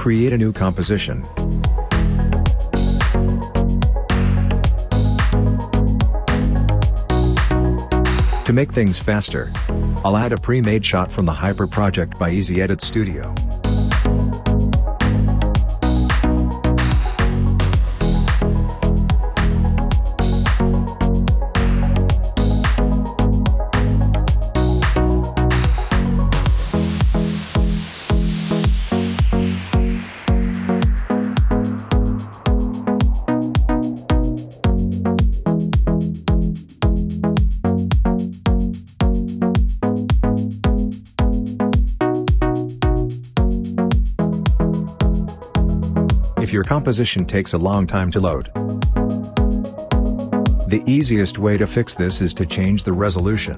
Create a new composition. To make things faster, I'll add a pre-made shot from the Hyper project by Easy Edit Studio. If your composition takes a long time to load. The easiest way to fix this is to change the resolution.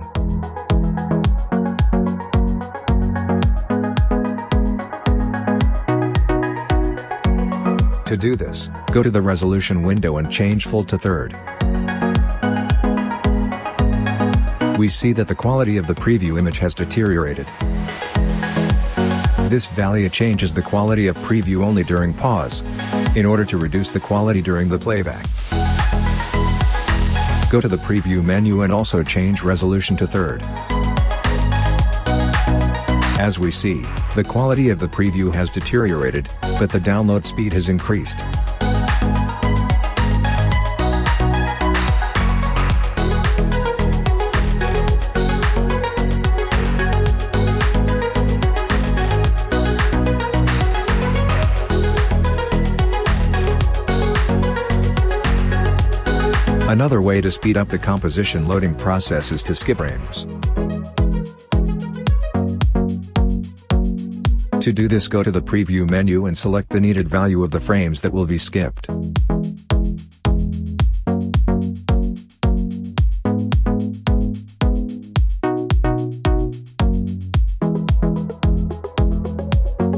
To do this, go to the resolution window and change full to third. We see that the quality of the preview image has deteriorated. This value changes the quality of preview only during pause, in order to reduce the quality during the playback. Go to the preview menu and also change resolution to third. As we see, the quality of the preview has deteriorated, but the download speed has increased. Another way to speed up the composition loading process is to skip frames. To do this go to the preview menu and select the needed value of the frames that will be skipped.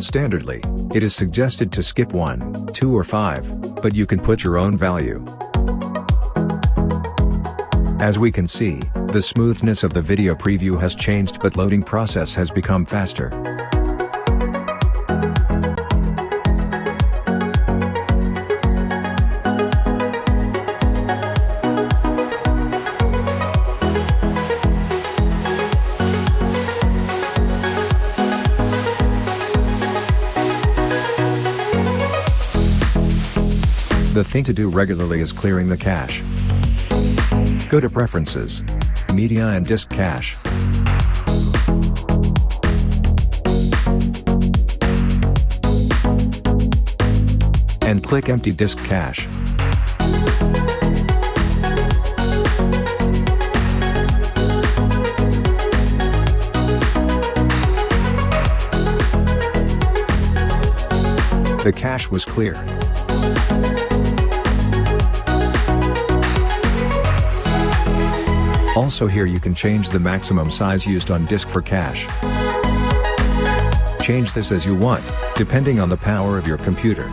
Standardly, it is suggested to skip 1, 2 or 5, but you can put your own value. As we can see, the smoothness of the video preview has changed but loading process has become faster. The thing to do regularly is clearing the cache. Go to Preferences, Media and Disk Cache. And click Empty Disk Cache. The cache was clear. Also here you can change the maximum size used on disk for cache. Change this as you want, depending on the power of your computer.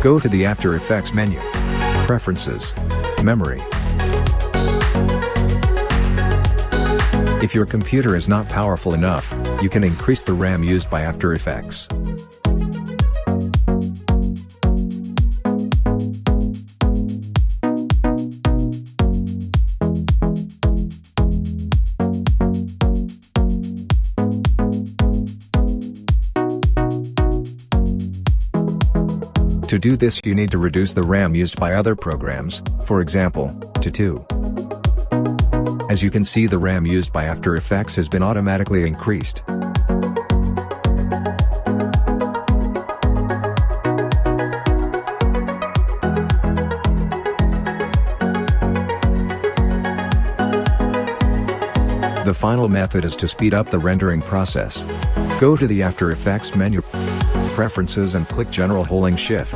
Go to the After Effects menu. Preferences. Memory. If your computer is not powerful enough, you can increase the RAM used by After Effects. To do this you need to reduce the RAM used by other programs, for example, to 2. As you can see the RAM used by After Effects has been automatically increased. The final method is to speed up the rendering process. Go to the After Effects menu, Preferences and click General holding Shift.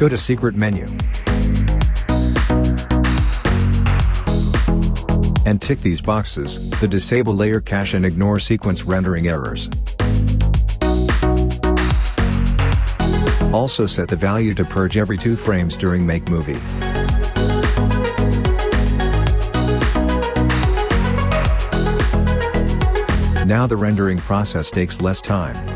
Go to Secret menu. And tick these boxes, the disable layer cache and ignore sequence rendering errors. Also set the value to purge every 2 frames during make movie. Now the rendering process takes less time.